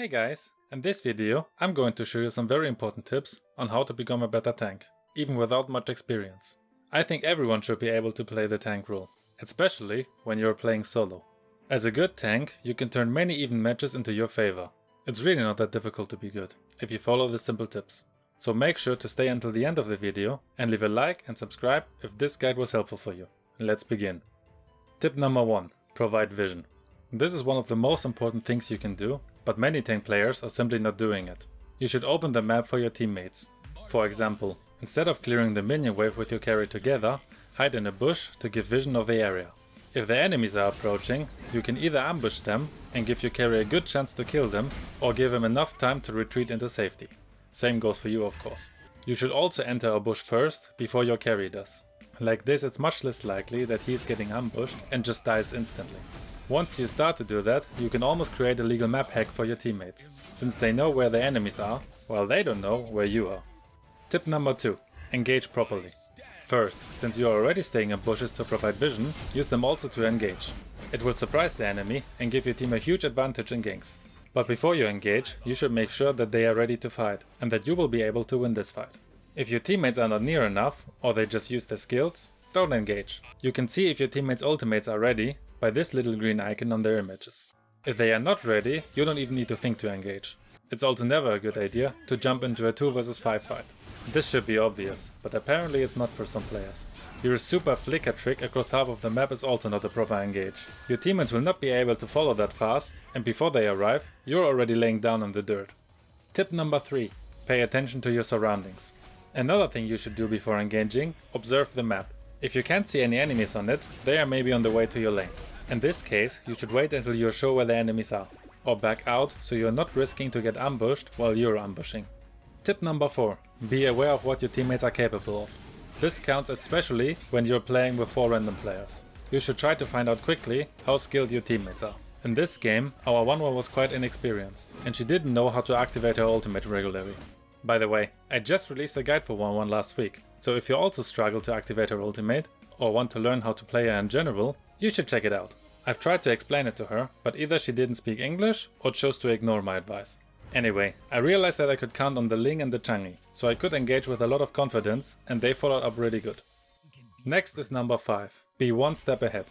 Hey guys, in this video I'm going to show you some very important tips on how to become a better tank, even without much experience. I think everyone should be able to play the tank role, especially when you're playing solo. As a good tank, you can turn many even matches into your favor. It's really not that difficult to be good, if you follow the simple tips. So make sure to stay until the end of the video and leave a like and subscribe if this guide was helpful for you. Let's begin. Tip number 1. Provide vision. This is one of the most important things you can do, but many tank players are simply not doing it. You should open the map for your teammates. For example, instead of clearing the minion wave with your carry together, hide in a bush to give vision of the area. If the enemies are approaching, you can either ambush them and give your carry a good chance to kill them, or give him enough time to retreat into safety. Same goes for you of course. You should also enter a bush first, before your carry does. Like this it's much less likely that he is getting ambushed and just dies instantly. Once you start to do that, you can almost create a legal map hack for your teammates, since they know where the enemies are, while they don't know where you are. Tip number 2. Engage properly. First, since you are already staying in bushes to provide vision, use them also to engage. It will surprise the enemy and give your team a huge advantage in ganks. But before you engage, you should make sure that they are ready to fight, and that you will be able to win this fight. If your teammates are not near enough, or they just use their skills, don't engage. You can see if your teammates' ultimates are ready by this little green icon on their images. If they are not ready, you don't even need to think to engage. It's also never a good idea to jump into a 2 vs 5 fight. This should be obvious, but apparently it's not for some players. Your super flicker trick across half of the map is also not a proper engage. Your teammates will not be able to follow that fast, and before they arrive, you're already laying down in the dirt. Tip number 3. Pay attention to your surroundings. Another thing you should do before engaging, observe the map. If you can't see any enemies on it, they are maybe on the way to your lane. In this case, you should wait until you're sure where the enemies are, or back out so you're not risking to get ambushed while you're ambushing. Tip number 4. Be aware of what your teammates are capable of. This counts especially when you're playing with 4 random players. You should try to find out quickly how skilled your teammates are. In this game, our Wanwan was quite inexperienced, and she didn't know how to activate her ultimate regularly. By the way, I just released a guide for Wanwan last week, so if you also struggle to activate her ultimate, or want to learn how to play her in general, you should check it out. I've tried to explain it to her, but either she didn't speak English or chose to ignore my advice. Anyway, I realized that I could count on the Ling and the Chang'e, so I could engage with a lot of confidence and they followed up really good. Next is number 5. Be one step ahead.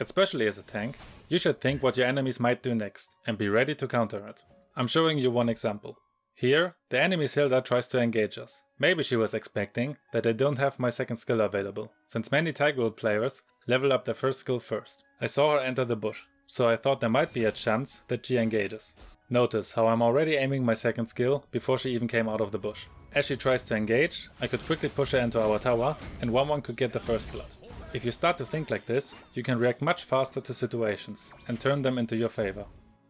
Especially as a tank, you should think what your enemies might do next and be ready to counter it. I'm showing you one example. Here, the enemy Hilda tries to engage us. Maybe she was expecting that I don't have my second skill available, since many Tiger players level up their first skill first. I saw her enter the bush, so I thought there might be a chance that she engages. Notice how I'm already aiming my second skill before she even came out of the bush. As she tries to engage, I could quickly push her into our tower and Wanwan could get the first blood. If you start to think like this, you can react much faster to situations and turn them into your favor.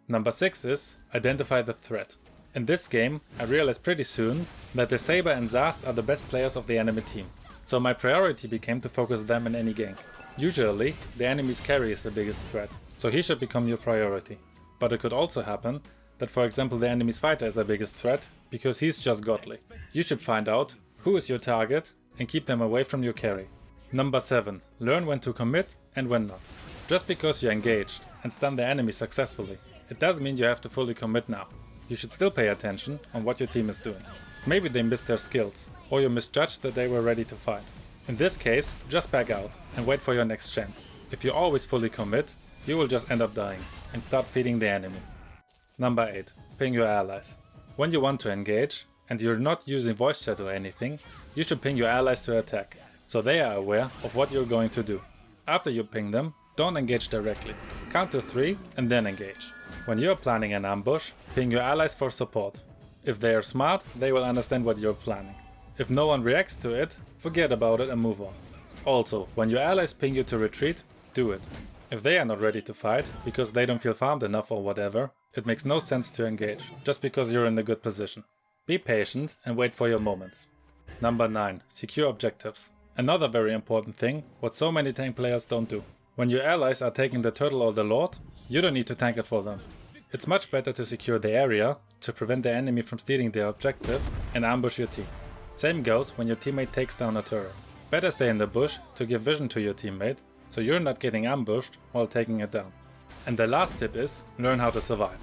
Number 6 is identify the threat. In this game, I realized pretty soon that the Saber and Zask are the best players of the enemy team, so my priority became to focus them in any gank. Usually, the enemy's carry is the biggest threat, so he should become your priority. But it could also happen that for example the enemy's fighter is the biggest threat, because he's just godly. You should find out who is your target and keep them away from your carry. Number 7. Learn when to commit and when not. Just because you're engaged and stun the enemy successfully, it doesn't mean you have to fully commit now. You should still pay attention on what your team is doing. Maybe they missed their skills, or you misjudged that they were ready to fight. In this case, just back out and wait for your next chance. If you always fully commit, you will just end up dying and start feeding the enemy. Number 8. Ping your allies. When you want to engage, and you're not using voice chat or anything, you should ping your allies to attack, so they are aware of what you're going to do. After you ping them, don't engage directly. Count to 3 and then engage. When you're planning an ambush, ping your allies for support. If they are smart, they will understand what you're planning. If no one reacts to it, forget about it and move on. Also, when your allies ping you to retreat, do it. If they are not ready to fight, because they don't feel farmed enough or whatever, it makes no sense to engage, just because you're in a good position. Be patient and wait for your moments. Number 9. Secure objectives. Another very important thing, what so many tank players don't do. When your allies are taking the turtle or the lord, you don't need to tank it for them. It's much better to secure the area, to prevent the enemy from stealing their objective, and ambush your team. Same goes when your teammate takes down a turret. Better stay in the bush to give vision to your teammate, so you're not getting ambushed while taking it down. And the last tip is, learn how to survive.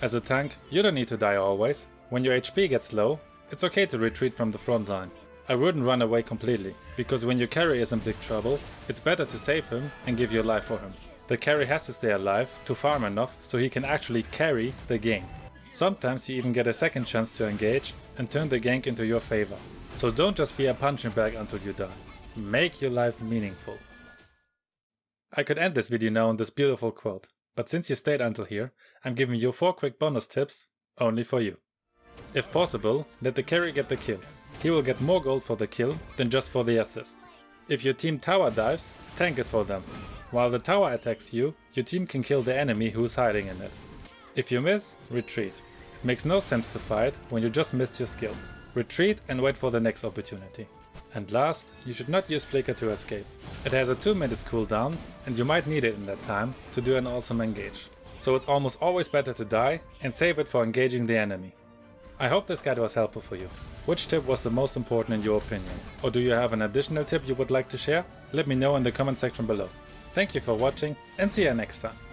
As a tank, you don't need to die always. When your HP gets low, it's okay to retreat from the front line. I wouldn't run away completely, because when your carry is in big trouble, it's better to save him and give your life for him. The carry has to stay alive to farm enough so he can actually carry the game. Sometimes you even get a second chance to engage and turn the gank into your favor. So don't just be a punching bag until you die. Make your life meaningful. I could end this video now on this beautiful quote, but since you stayed until here, I'm giving you 4 quick bonus tips only for you. If possible, let the carry get the kill. He will get more gold for the kill than just for the assist. If your team tower dives, tank it for them. While the tower attacks you, your team can kill the enemy who is hiding in it. If you miss, retreat. It makes no sense to fight when you just missed your skills. Retreat and wait for the next opportunity. And last, you should not use Flicker to escape. It has a 2 minutes cooldown and you might need it in that time to do an awesome engage. So it's almost always better to die and save it for engaging the enemy. I hope this guide was helpful for you. Which tip was the most important in your opinion? Or do you have an additional tip you would like to share? Let me know in the comment section below. Thank you for watching and see you next time.